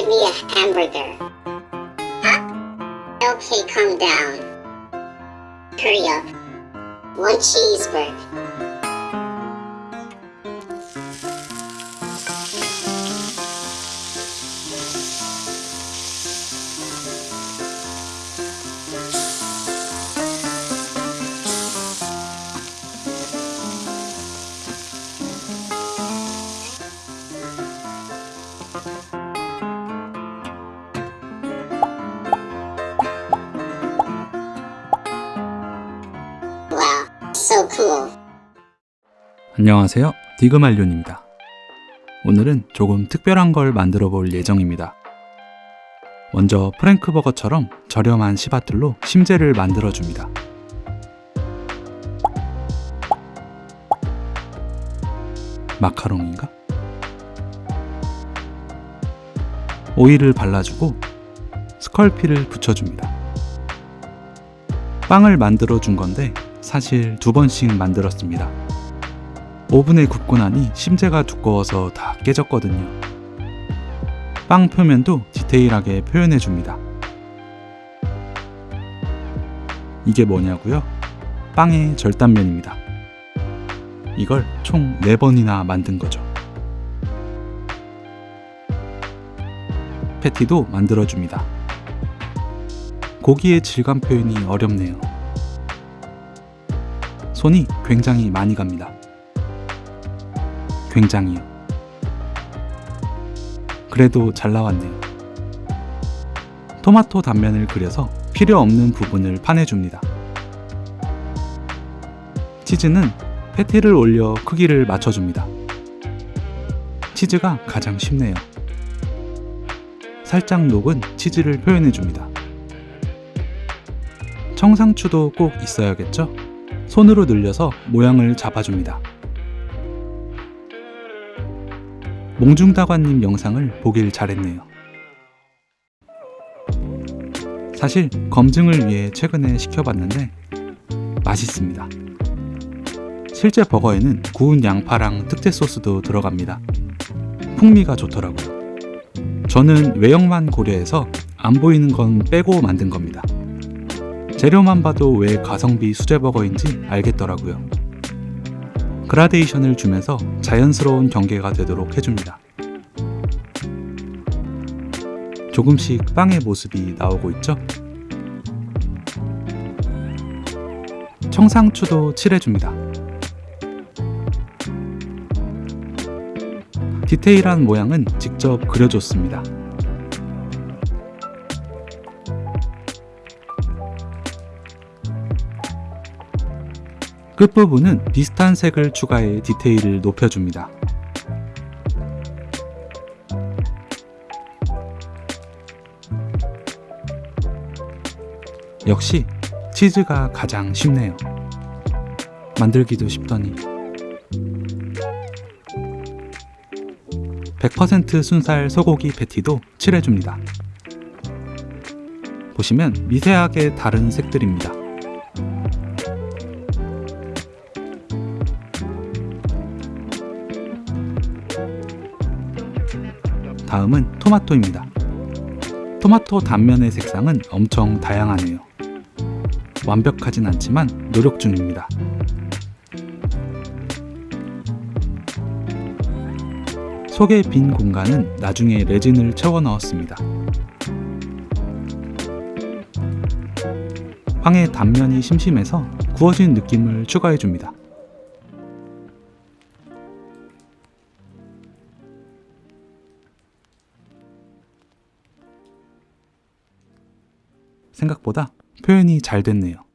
Give me a hamburger. Huh? Okay, calm down. Hurry up. One cheeseburger. So. 안녕하세요. 디그말륜입니다. 오늘은 조금 특별한 걸 만들어 볼 예정입니다. 먼저 프랭크버거처럼 저렴한 시바틀로 심재를 만들어 줍니다. 마카롱인가? 오일을 발라주고 스컬피를 붙여줍니다. 빵을 만들어 준 건데 사실 두 번씩 만들었습니다. 오븐에 굽고 나니 심재가 두꺼워서 다 깨졌거든요. 빵 표면도 디테일하게 표현해 줍니다. 이게 뭐냐고요? 빵의 절단면입니다. 이걸 총 4번이나 만든 거죠. 패티도 만들어 줍니다. 고기의 질감 표현이 어렵네요. 손이 굉장히 많이 갑니다. 굉장히요. 그래도 잘 나왔네요. 토마토 단면을 그려서 필요 없는 부분을 파내줍니다. 치즈는 패티를 올려 크기를 맞춰줍니다. 치즈가 가장 쉽네요. 살짝 녹은 치즈를 표현해줍니다. 청상추도 꼭 있어야겠죠? 손으로 늘려서 모양을 잡아줍니다. 몽중다관님 영상을 보길 잘했네요. 사실 검증을 위해 최근에 시켜봤는데 맛있습니다. 실제 버거에는 구운 양파랑 특제 소스도 들어갑니다. 풍미가 좋더라고요. 저는 외형만 고려해서 안 보이는 건 빼고 만든 겁니다. 재료만 봐도 왜 가성비 수제버거인지 알겠더라고요. 그라데이션을 주면서 자연스러운 경계가 되도록 해줍니다. 조금씩 빵의 모습이 나오고 있죠? 청상추도 칠해줍니다. 디테일한 모양은 직접 그려줬습니다. 끝부분은 비슷한 색을 추가해 디테일을 높여줍니다. 역시 치즈가 가장 쉽네요. 만들기도 쉽더니 100% 순살 소고기 패티도 칠해줍니다. 보시면 미세하게 다른 색들입니다. 다음은 토마토입니다. 토마토 단면의 색상은 엄청 다양하네요. 완벽하진 않지만 노력 중입니다. 속의 빈 공간은 나중에 레진을 채워 넣었습니다. 빵의 단면이 심심해서 구워진 느낌을 추가해 줍니다. 생각보다 표현이 잘 됐네요.